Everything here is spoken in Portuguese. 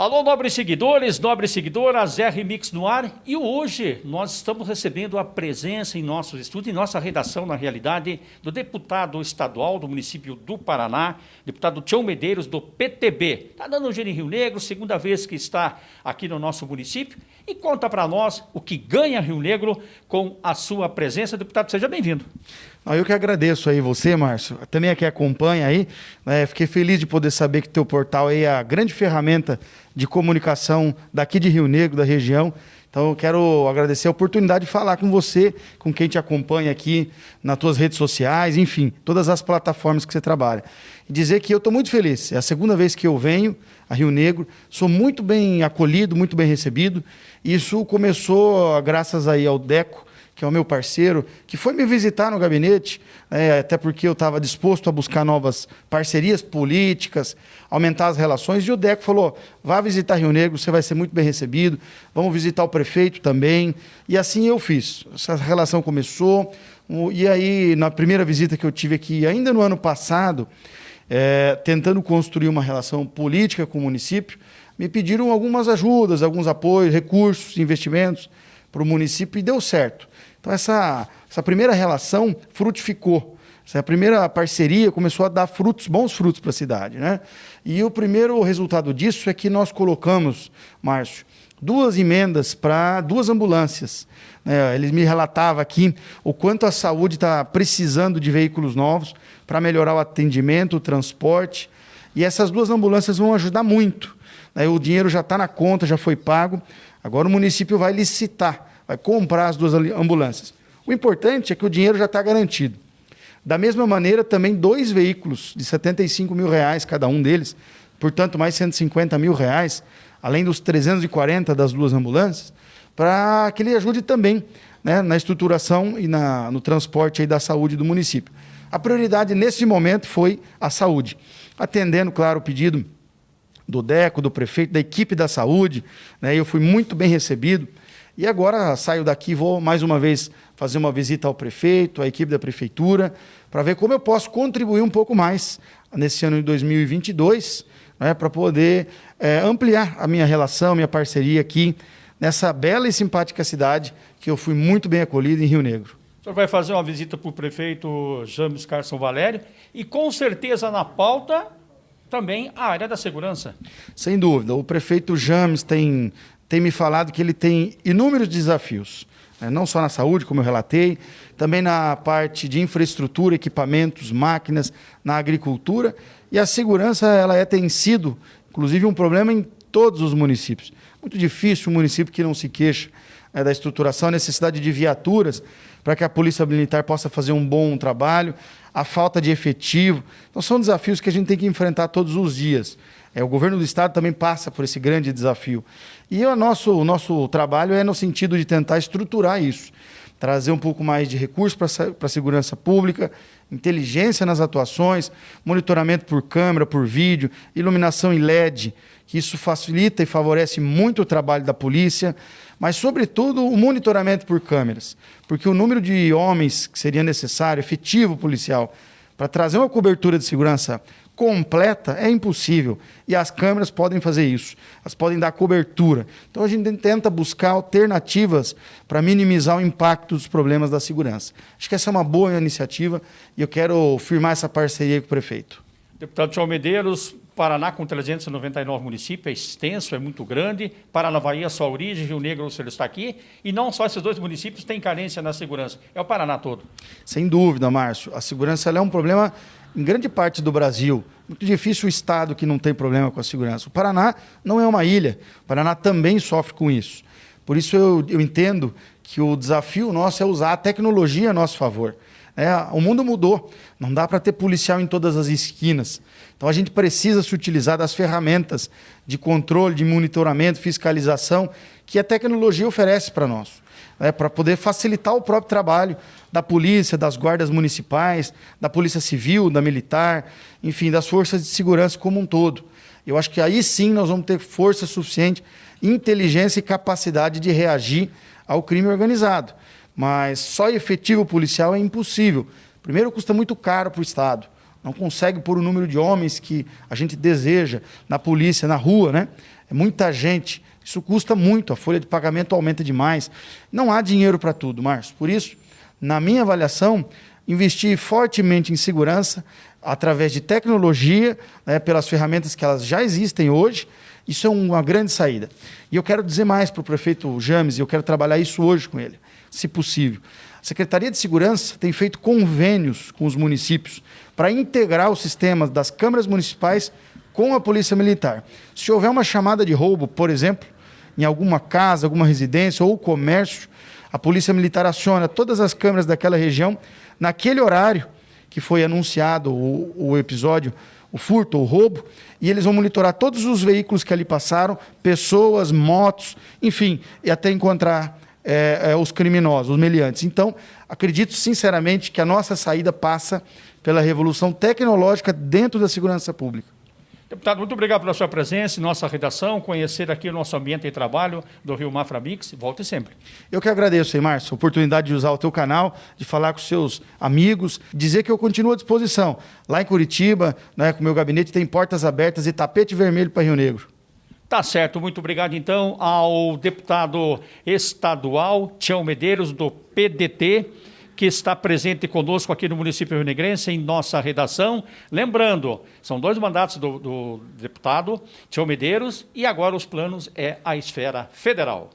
Alô, nobres seguidores, nobres seguidoras, R Mix no ar. E hoje nós estamos recebendo a presença em nossos estúdios, em nossa redação, na realidade, do deputado estadual do município do Paraná, deputado Tião Medeiros, do PTB. Está dando um giro em Rio Negro, segunda vez que está aqui no nosso município. E conta para nós o que ganha Rio Negro com a sua presença. Deputado, seja bem-vindo. Eu que agradeço aí você, Márcio, também aqui acompanha aí. Né? Fiquei feliz de poder saber que teu portal aí é a grande ferramenta de comunicação daqui de Rio Negro, da região. Então eu quero agradecer a oportunidade de falar com você, com quem te acompanha aqui nas tuas redes sociais, enfim, todas as plataformas que você trabalha. E dizer que eu estou muito feliz. É a segunda vez que eu venho a Rio Negro, sou muito bem acolhido, muito bem recebido. Isso começou graças aí ao Deco, que é o meu parceiro, que foi me visitar no gabinete, é, até porque eu estava disposto a buscar novas parcerias políticas, aumentar as relações, e o Deco falou: vá visitar Rio Negro, você vai ser muito bem recebido, vamos visitar o prefeito também. E assim eu fiz. Essa relação começou, e aí, na primeira visita que eu tive aqui, ainda no ano passado, é, tentando construir uma relação política com o município, me pediram algumas ajudas, alguns apoios, recursos, investimentos para o município e deu certo. Então, essa, essa primeira relação frutificou. Essa primeira parceria começou a dar frutos, bons frutos para a cidade. Né? E o primeiro resultado disso é que nós colocamos, Márcio, duas emendas para duas ambulâncias. É, ele me relatava aqui o quanto a saúde está precisando de veículos novos para melhorar o atendimento, o transporte. E essas duas ambulâncias vão ajudar muito. Né? O dinheiro já está na conta, já foi pago. Agora o município vai licitar vai comprar as duas ambulâncias. O importante é que o dinheiro já está garantido. Da mesma maneira, também dois veículos de 75 mil reais cada um deles, portanto, mais 150 mil reais, além dos 340 das duas ambulâncias, para que ele ajude também né, na estruturação e na, no transporte da saúde do município. A prioridade nesse momento foi a saúde, atendendo, claro, o pedido do DECO, do prefeito, da equipe da saúde. Né, eu fui muito bem recebido. E agora saio daqui, vou mais uma vez fazer uma visita ao prefeito, à equipe da prefeitura, para ver como eu posso contribuir um pouco mais nesse ano de 2022, né, para poder é, ampliar a minha relação, minha parceria aqui nessa bela e simpática cidade que eu fui muito bem acolhido em Rio Negro. O senhor vai fazer uma visita para o prefeito James Carson Valério e com certeza na pauta também a área da segurança. Sem dúvida. O prefeito James tem tem me falado que ele tem inúmeros desafios, né? não só na saúde, como eu relatei, também na parte de infraestrutura, equipamentos, máquinas, na agricultura. E a segurança ela é, tem sido, inclusive, um problema em todos os municípios. Muito difícil um município que não se queixa né, da estruturação, a necessidade de viaturas para que a Polícia Militar possa fazer um bom trabalho, a falta de efetivo. Então, são desafios que a gente tem que enfrentar todos os dias. É, o governo do estado também passa por esse grande desafio. E o nosso, o nosso trabalho é no sentido de tentar estruturar isso, trazer um pouco mais de recursos para a segurança pública, inteligência nas atuações, monitoramento por câmera, por vídeo, iluminação em LED, que isso facilita e favorece muito o trabalho da polícia, mas, sobretudo, o monitoramento por câmeras, porque o número de homens que seria necessário, efetivo policial, para trazer uma cobertura de segurança completa é impossível. E as câmeras podem fazer isso. Elas podem dar cobertura. Então a gente tenta buscar alternativas para minimizar o impacto dos problemas da segurança. Acho que essa é uma boa iniciativa e eu quero firmar essa parceria com o prefeito. Deputado Tchau Medeiros, Paraná com 399 municípios, é extenso, é muito grande. Paranavaí, a sua origem, Rio Negro, o está aqui. E não só esses dois municípios têm carência na segurança, é o Paraná todo. Sem dúvida, Márcio. A segurança é um problema em grande parte do Brasil. Muito difícil o estado que não tem problema com a segurança. O Paraná não é uma ilha. O Paraná também sofre com isso. Por isso eu, eu entendo que o desafio nosso é usar a tecnologia a nosso favor. É, o mundo mudou. Não dá para ter policial em todas as esquinas. Então a gente precisa se utilizar das ferramentas de controle, de monitoramento, fiscalização que a tecnologia oferece para nós né, para poder facilitar o próprio trabalho da polícia, das guardas municipais, da polícia civil, da militar, enfim, das forças de segurança como um todo. Eu acho que aí sim nós vamos ter força suficiente, inteligência e capacidade de reagir ao crime organizado. Mas só efetivo policial é impossível. Primeiro, custa muito caro para o Estado. Não consegue pôr o número de homens que a gente deseja na polícia, na rua, né? é muita gente, isso custa muito, a folha de pagamento aumenta demais. Não há dinheiro para tudo, Márcio. Por isso, na minha avaliação, investir fortemente em segurança, através de tecnologia, né, pelas ferramentas que elas já existem hoje, isso é uma grande saída. E eu quero dizer mais para o prefeito James, e eu quero trabalhar isso hoje com ele, se possível. A Secretaria de Segurança tem feito convênios com os municípios para integrar os sistemas das câmaras municipais com a Polícia Militar. Se houver uma chamada de roubo, por exemplo, em alguma casa, alguma residência ou comércio, a Polícia Militar aciona todas as câmeras daquela região naquele horário que foi anunciado o, o episódio, o furto o roubo, e eles vão monitorar todos os veículos que ali passaram, pessoas, motos, enfim, e até encontrar é, é, os criminosos, os meliantes. Então, acredito sinceramente que a nossa saída passa pela revolução tecnológica dentro da segurança pública. Deputado, muito obrigado pela sua presença em nossa redação, conhecer aqui o nosso ambiente de trabalho do Rio Mafra Mix. Volte sempre. Eu que agradeço, hein, Márcio, a oportunidade de usar o teu canal, de falar com seus amigos, dizer que eu continuo à disposição. Lá em Curitiba, né, com o meu gabinete, tem portas abertas e tapete vermelho para Rio Negro. Tá certo, muito obrigado então ao deputado estadual Tião Medeiros, do PDT que está presente conosco aqui no município Rio em nossa redação. Lembrando, são dois mandatos do, do deputado Tião Medeiros e agora os planos é a esfera federal.